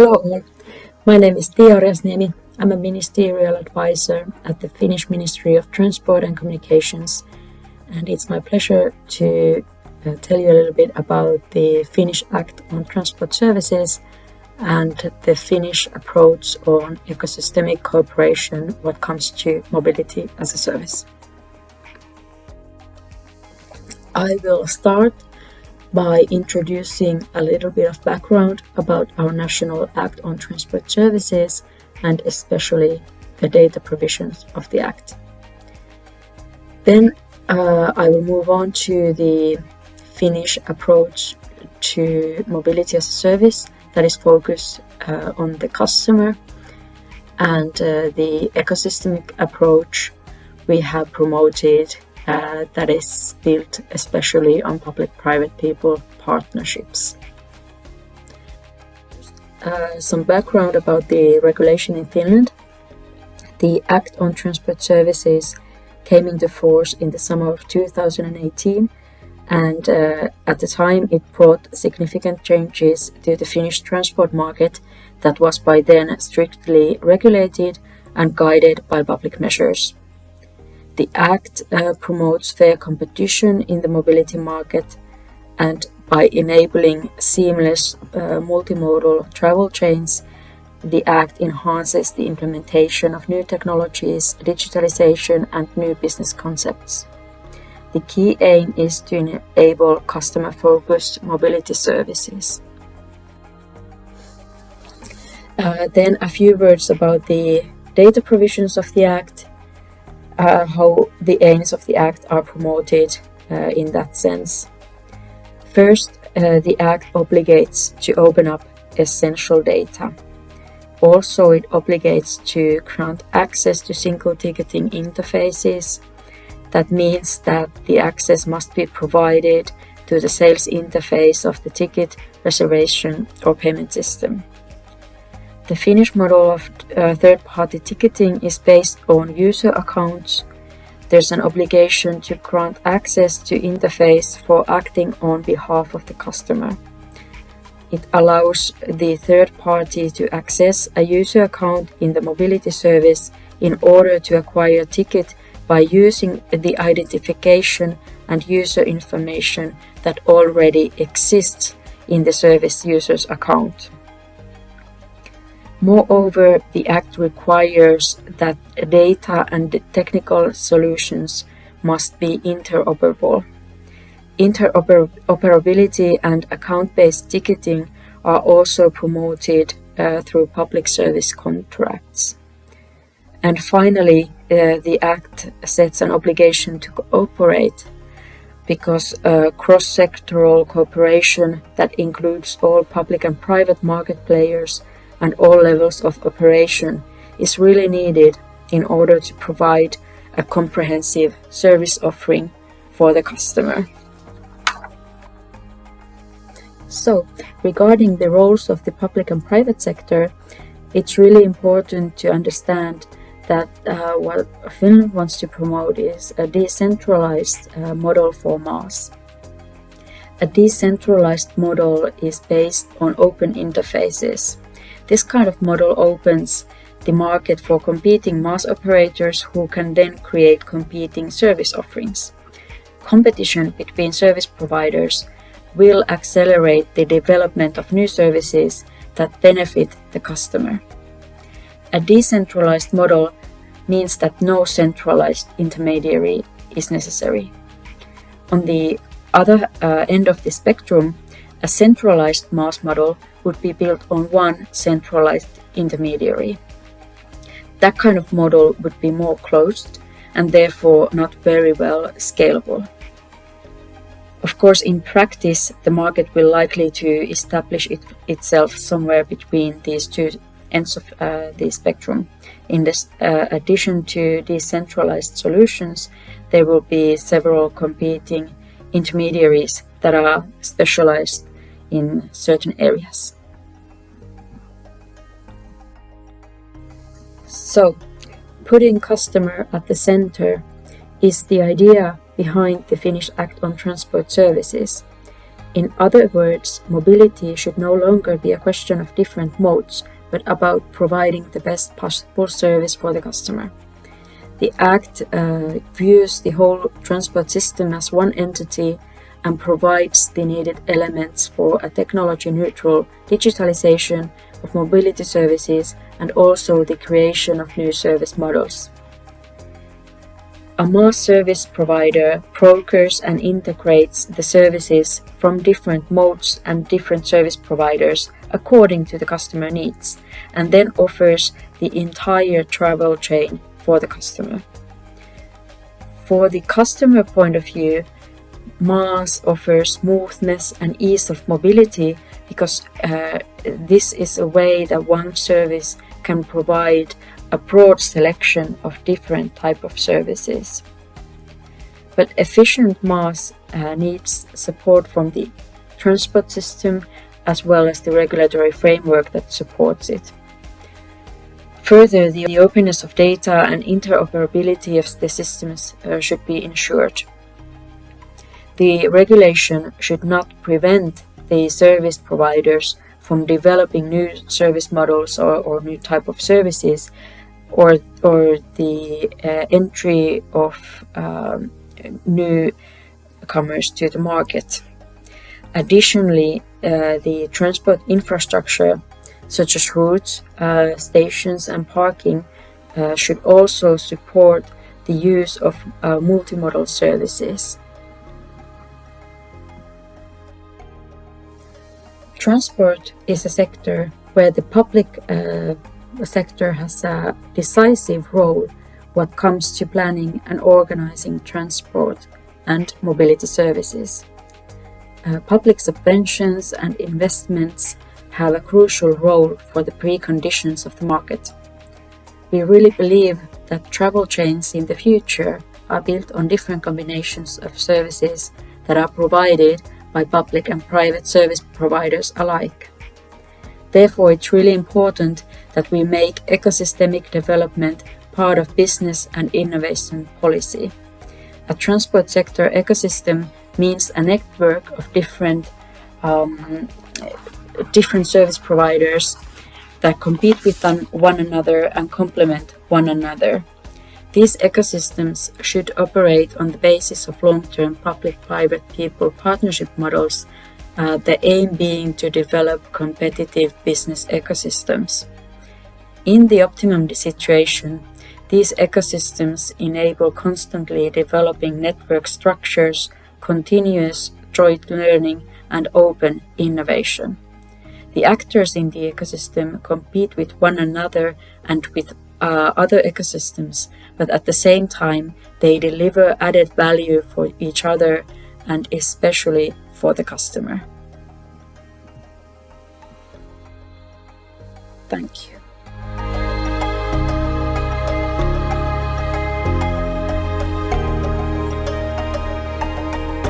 Hello all, my name is Tia Orjasniemi. I'm a ministerial advisor at the Finnish Ministry of Transport and Communications and it's my pleasure to uh, tell you a little bit about the Finnish Act on Transport Services and the Finnish approach on ecosystemic cooperation when it comes to mobility as a service. I will start by introducing a little bit of background about our National Act on Transport Services and especially the data provisions of the Act. Then uh, I will move on to the Finnish approach to mobility as a service that is focused uh, on the customer and uh, the ecosystemic approach we have promoted uh, that is built especially on public-private people partnerships. Uh, some background about the regulation in Finland. The Act on Transport Services came into force in the summer of 2018 and uh, at the time it brought significant changes to the Finnish transport market that was by then strictly regulated and guided by public measures. The Act uh, promotes fair competition in the mobility market and by enabling seamless uh, multimodal travel chains, the Act enhances the implementation of new technologies, digitalization and new business concepts. The key aim is to enable customer-focused mobility services. Uh, then a few words about the data provisions of the Act uh, how the aims of the Act are promoted uh, in that sense. First, uh, the Act obligates to open up essential data. Also, it obligates to grant access to single ticketing interfaces. That means that the access must be provided to the sales interface of the ticket reservation or payment system. The Finnish model of uh, third-party ticketing is based on user accounts. There's an obligation to grant access to interface for acting on behalf of the customer. It allows the third party to access a user account in the mobility service in order to acquire a ticket by using the identification and user information that already exists in the service user's account. Moreover, the Act requires that data and technical solutions must be interoperable. Interoperability and account-based ticketing are also promoted uh, through public service contracts. And finally, uh, the Act sets an obligation to cooperate because uh, cross-sectoral cooperation that includes all public and private market players and all levels of operation is really needed in order to provide a comprehensive service offering for the customer. So, regarding the roles of the public and private sector, it's really important to understand that uh, what Finland wants to promote is a decentralized uh, model for MaaS. A decentralized model is based on open interfaces. This kind of model opens the market for competing MaaS operators who can then create competing service offerings. Competition between service providers will accelerate the development of new services that benefit the customer. A decentralized model means that no centralized intermediary is necessary. On the other uh, end of the spectrum, a centralized MaaS model would be built on one centralized intermediary. That kind of model would be more closed and therefore not very well scalable. Of course, in practice, the market will likely to establish it, itself somewhere between these two ends of uh, the spectrum. In this, uh, addition to decentralized solutions, there will be several competing intermediaries that are specialized in certain areas. So, putting customer at the center is the idea behind the Finnish Act on Transport Services. In other words, mobility should no longer be a question of different modes, but about providing the best possible service for the customer. The Act uh, views the whole transport system as one entity and provides the needed elements for a technology-neutral digitalization of mobility services and also the creation of new service models. A MaaS service provider brokers and integrates the services from different modes and different service providers according to the customer needs and then offers the entire travel chain for the customer. For the customer point of view, MaaS offers smoothness and ease of mobility because uh, this is a way that one service can provide a broad selection of different type of services. But efficient MaaS uh, needs support from the transport system as well as the regulatory framework that supports it. Further, the, the openness of data and interoperability of the systems uh, should be ensured. The regulation should not prevent the service providers from developing new service models or, or new type of services or, or the uh, entry of um, newcomers to the market. Additionally, uh, the transport infrastructure such as routes, uh, stations and parking uh, should also support the use of uh, multimodal services. Transport is a sector where the public uh, sector has a decisive role what comes to planning and organizing transport and mobility services. Uh, public subventions and investments have a crucial role for the preconditions of the market. We really believe that travel chains in the future are built on different combinations of services that are provided by public and private service providers alike. Therefore, it's really important that we make ecosystemic development part of business and innovation policy. A transport sector ecosystem means a network of different um, different service providers that compete with one another and complement one another. These ecosystems should operate on the basis of long-term public-private people partnership models, uh, the aim being to develop competitive business ecosystems. In the optimum situation, these ecosystems enable constantly developing network structures, continuous joint learning, and open innovation. The actors in the ecosystem compete with one another and with uh, other ecosystems, but at the same time, they deliver added value for each other and especially for the customer. Thank you.